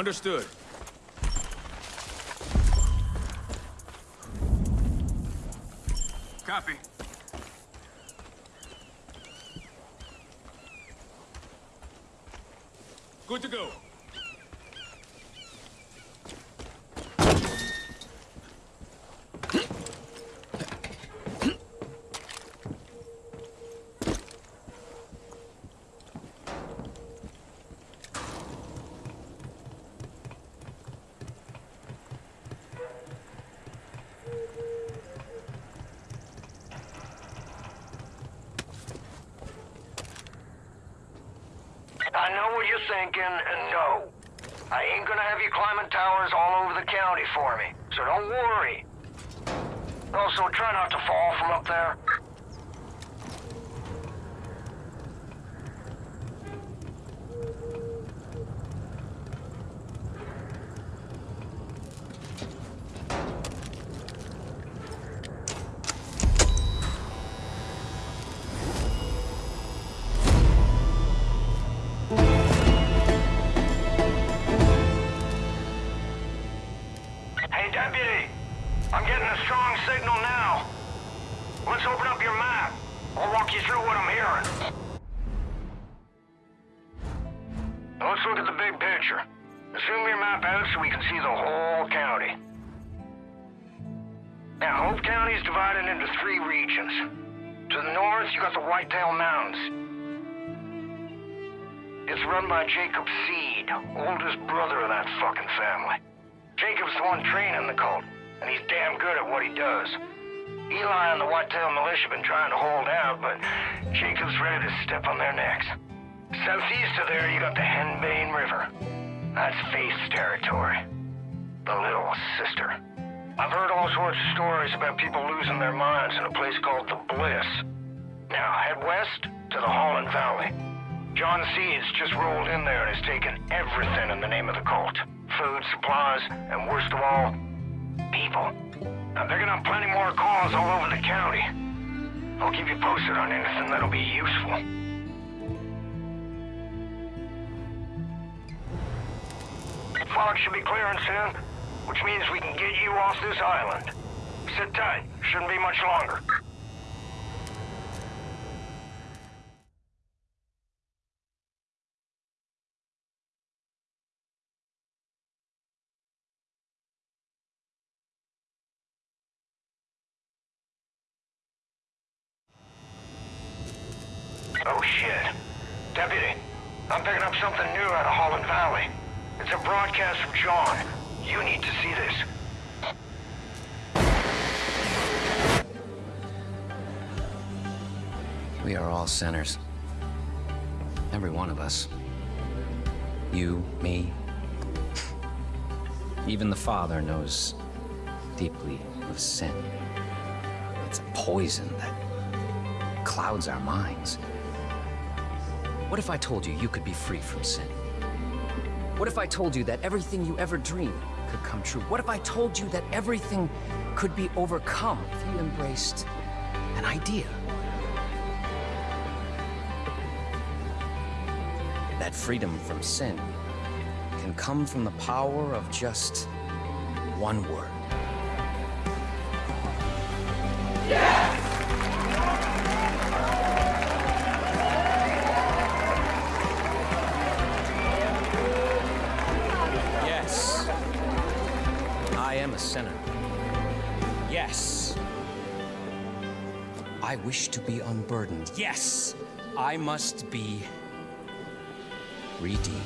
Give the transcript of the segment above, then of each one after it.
Understood. Copy. Good to go. I thinking, and no. I ain't gonna have you climbing towers all over the county for me, so don't worry. Also, try not to fall from up there. To the north, you got the Whitetail Mountains. It's run by Jacob Seed, oldest brother of that fucking family. Jacob's the one training the cult, and he's damn good at what he does. Eli and the Whitetail Militia been trying to hold out, but Jacob's ready to step on their necks. Southeast of there, you got the Henbane River. That's Faith's territory. The little sister. I've heard all sorts of stories about people losing their minds in a place called the Bliss. Now, head west to the Holland Valley. John Seed's just rolled in there and has taken everything in the name of the cult. Food, supplies, and worst of all, people. They're gonna have plenty more calls all over the county. I'll keep you posted on anything that'll be useful. The fog should be clearing soon, which means we can get you off this island. Sit tight. Shouldn't be much longer. Oh shit. Deputy, I'm picking up something new out of Holland Valley. It's a broadcast from John. You need to see this. We are all sinners. Every one of us. You, me. Even the Father knows deeply of sin. It's a poison that clouds our minds. What if I told you you could be free from sin? What if I told you that everything you ever dreamed could come true? What if I told you that everything could be overcome if you embraced an idea? That freedom from sin can come from the power of just one word. Am a sinner. Yes. I wish to be unburdened. Yes. I must be redeemed.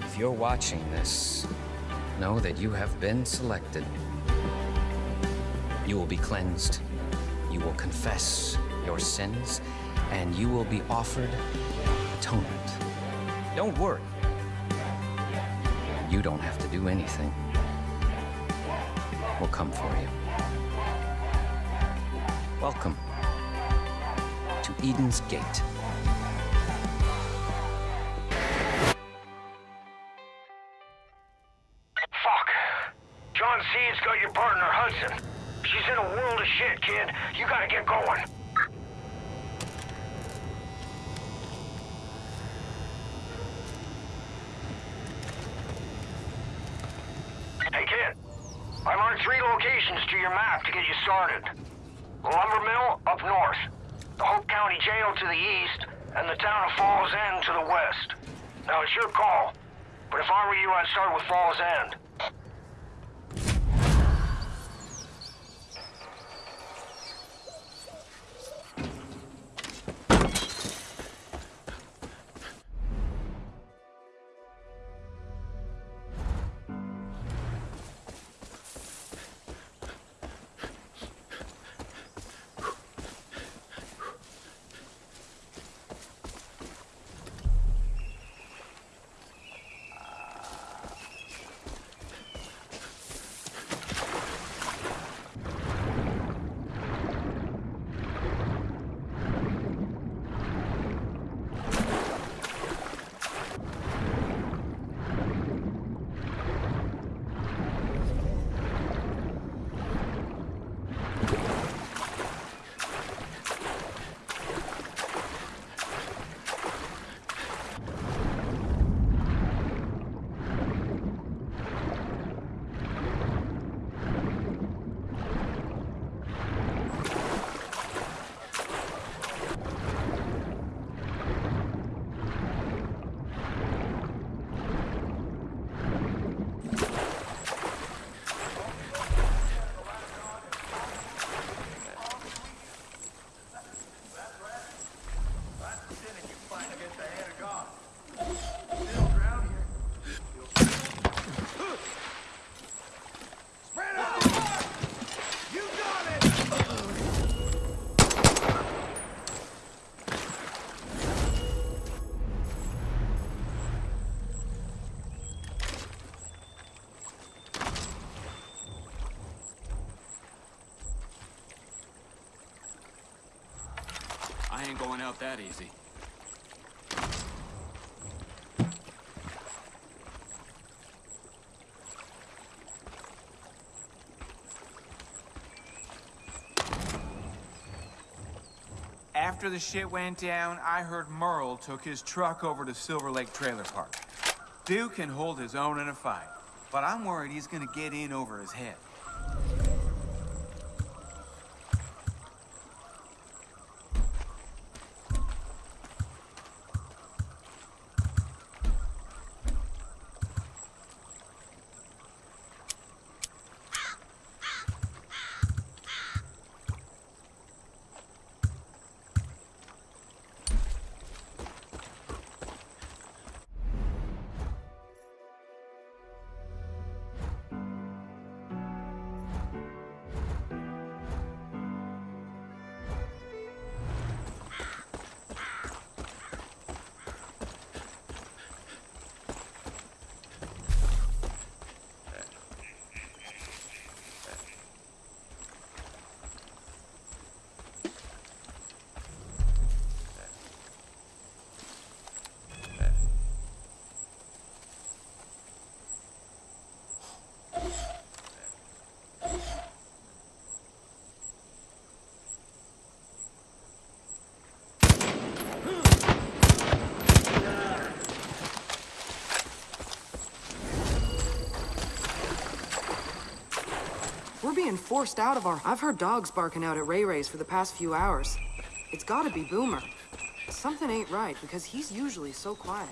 If you're watching this, know that you have been selected. You will be cleansed. You will confess your sins, and you will be offered atonement. Don't worry. You don't have to do anything. We'll come for you. Welcome to Eden's Gate. Fuck. John Seed's got your partner, Hudson. She's in a world of shit, kid. You gotta get going. added three locations to your started. Lumber mill up north, the Hope County Jail to the east, and the town of Falls End to the west. Now it's your call, but if I were you, I'd start with Falls End. Ain't going out that easy. After the shit went down, I heard Merle took his truck over to Silver Lake Trailer Park. Duke can hold his own in a fight, but I'm worried he's gonna get in over his head. Being forced out of our... I've heard dogs barking out at Rae-Rae's for the past few hours. It's gotta be Boomer. Something ain't right, because he's usually so quiet.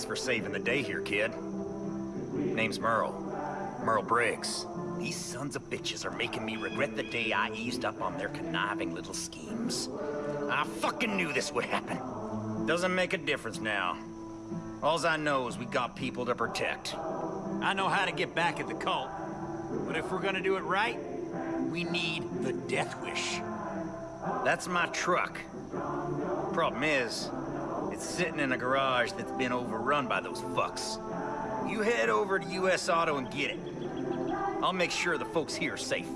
Thanks for saving the day here, kid. Name's Merle. Merle Briggs. These sons of bitches are making me regret the day I eased up on their conniving little schemes. I fucking knew this would happen. Doesn't make a difference now. Alls I know is we got people to protect. I know how to get back at the cult. But if we're gonna do it right, we need the Death Wish. That's my truck. Problem is, it's sitting in a garage that's been overrun by those fucks. You head over to US Auto and get it. I'll make sure the folks here are safe.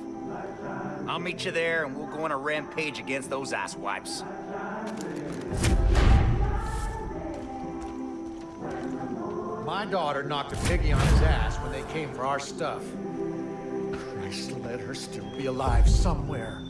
I'll meet you there and we'll go on a rampage against those asswipes. My daughter knocked a piggy on his ass when they came for our stuff. Christ, let her still be alive somewhere.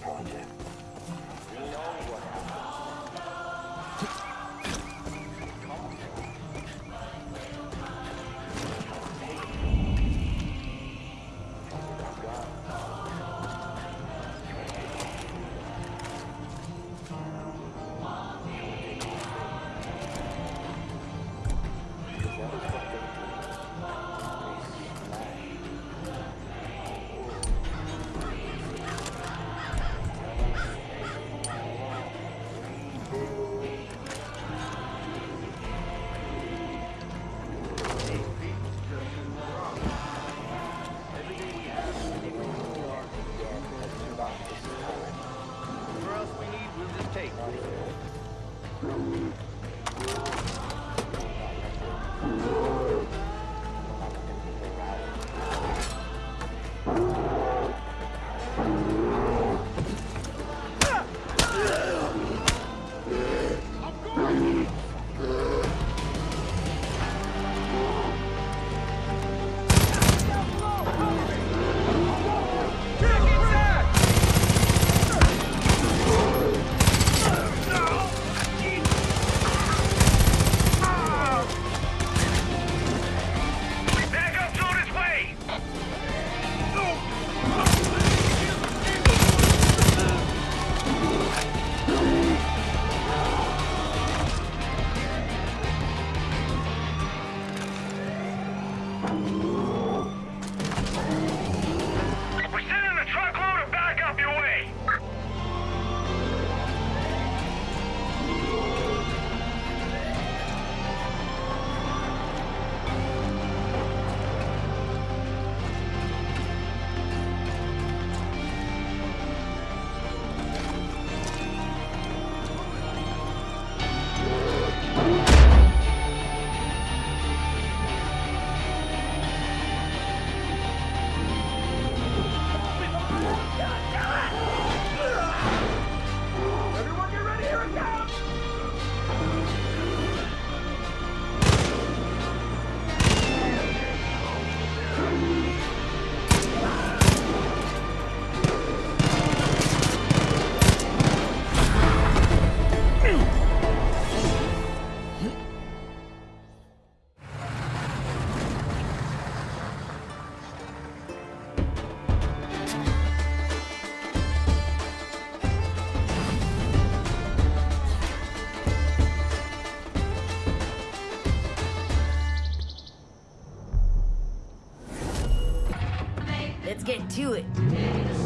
Back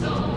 It's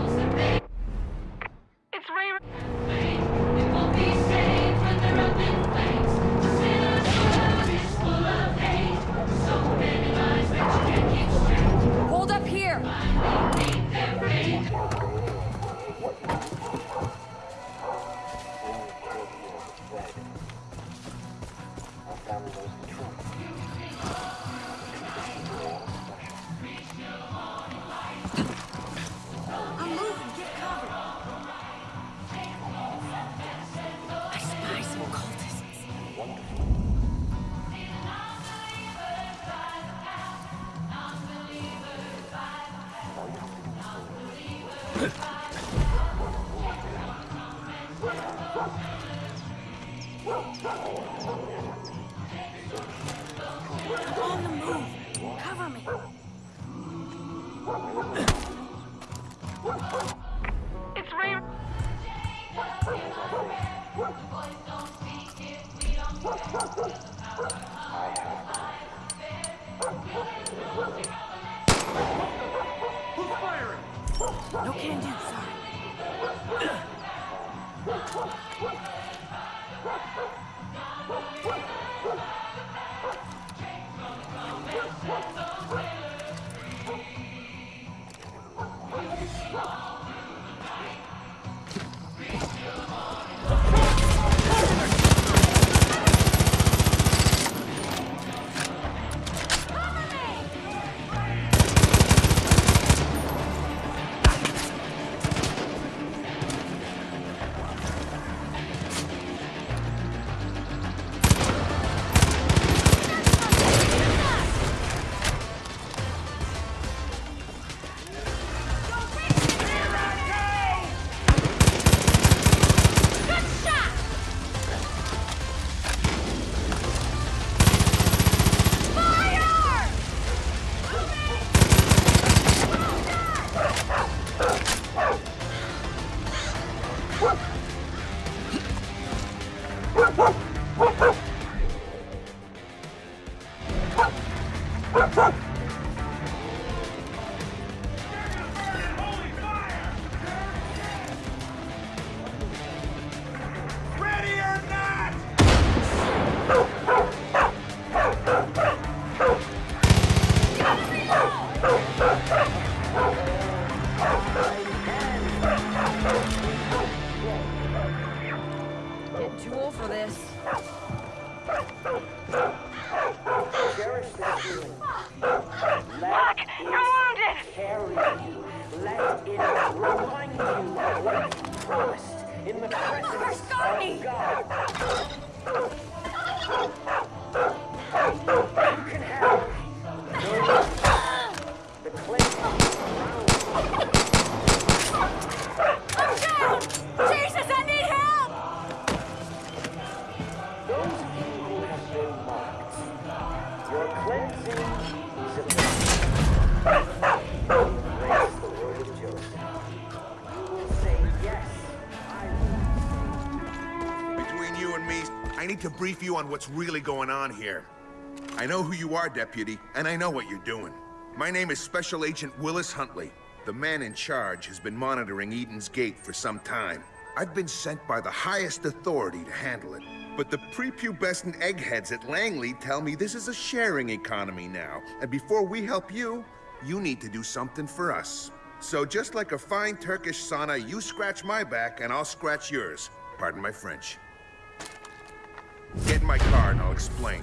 Ha ha! Carry you. Let it remind you of what you promised in the presence of God. Me, I need to brief you on what's really going on here. I know who you are, Deputy, and I know what you're doing. My name is Special Agent Willis Huntley. The man in charge has been monitoring Eden's Gate for some time. I've been sent by the highest authority to handle it. But the prepubescent eggheads at Langley tell me this is a sharing economy now, and before we help you, you need to do something for us. So just like a fine Turkish sauna, you scratch my back and I'll scratch yours. Pardon my French. Get in my car and I'll explain.